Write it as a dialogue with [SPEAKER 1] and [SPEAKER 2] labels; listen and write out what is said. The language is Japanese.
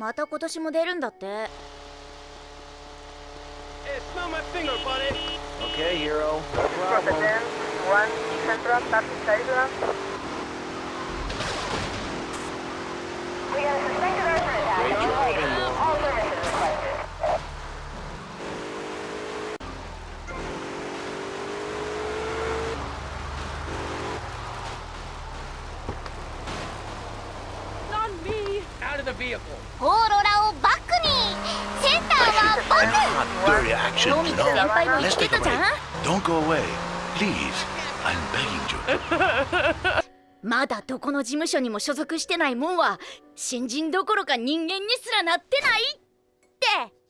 [SPEAKER 1] また今年も出るんだって
[SPEAKER 2] Hey, smell my finger, buddy.
[SPEAKER 3] Okay, hero. No problem.
[SPEAKER 1] オーロラをバックにセンターは僕
[SPEAKER 4] no.
[SPEAKER 1] 先輩も言ってたじゃん.
[SPEAKER 4] Don't go away. Please. I'm begging you.
[SPEAKER 1] まだどこの事務所にも所属してないもんは新人どころか人間にすらなってない